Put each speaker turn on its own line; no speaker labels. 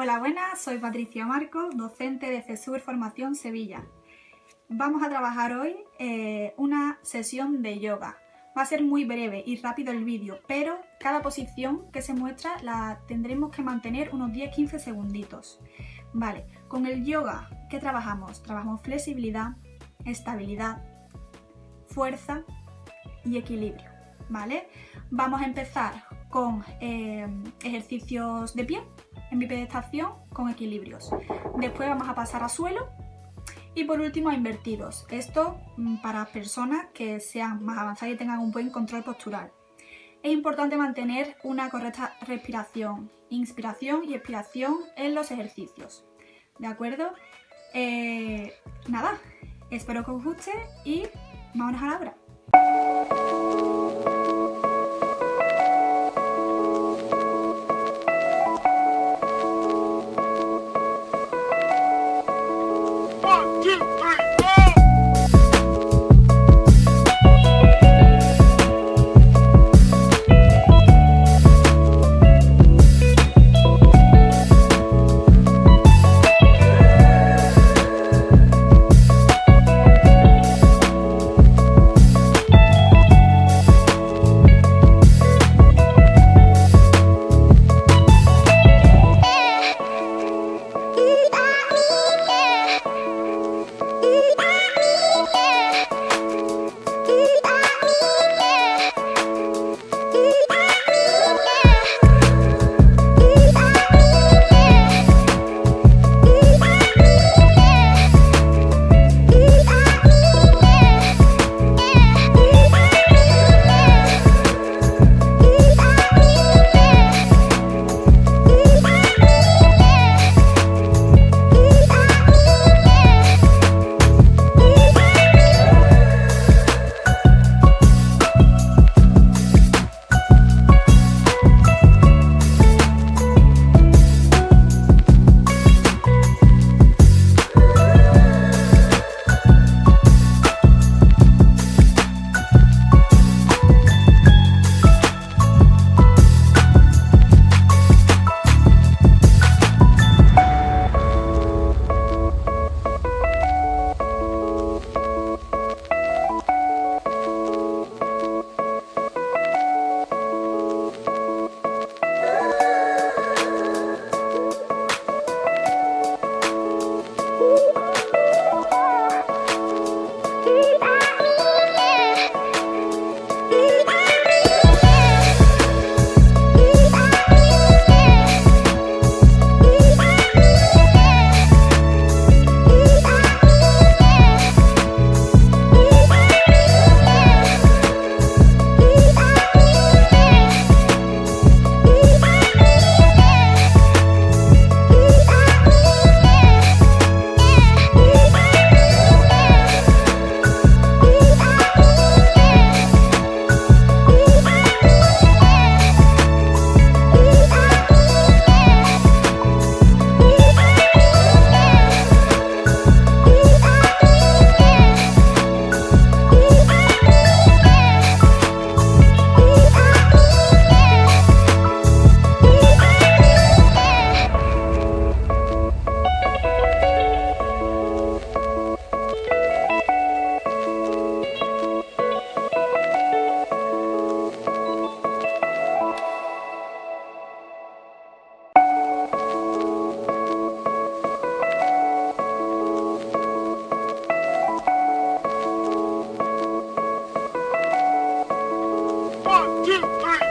Hola, buenas, soy Patricia Marcos, docente de CESUR Formación Sevilla. Vamos a trabajar hoy eh, una sesión de yoga. Va a ser muy breve y rápido el vídeo, pero cada posición que se muestra la tendremos que mantener unos 10-15 segunditos. Vale, con el yoga, ¿qué trabajamos? Trabajamos flexibilidad, estabilidad, fuerza y equilibrio, ¿vale? Vamos a empezar con eh, ejercicios de pie, en bipedestación con equilibrios. Después vamos a pasar a suelo y por último a invertidos. Esto mm, para personas que sean más avanzadas y tengan un buen control postural. Es importante mantener una correcta respiración, inspiración y expiración en los ejercicios. ¿De acuerdo? Eh, nada, espero que os guste y vámonos a la obra.
Bye. Three.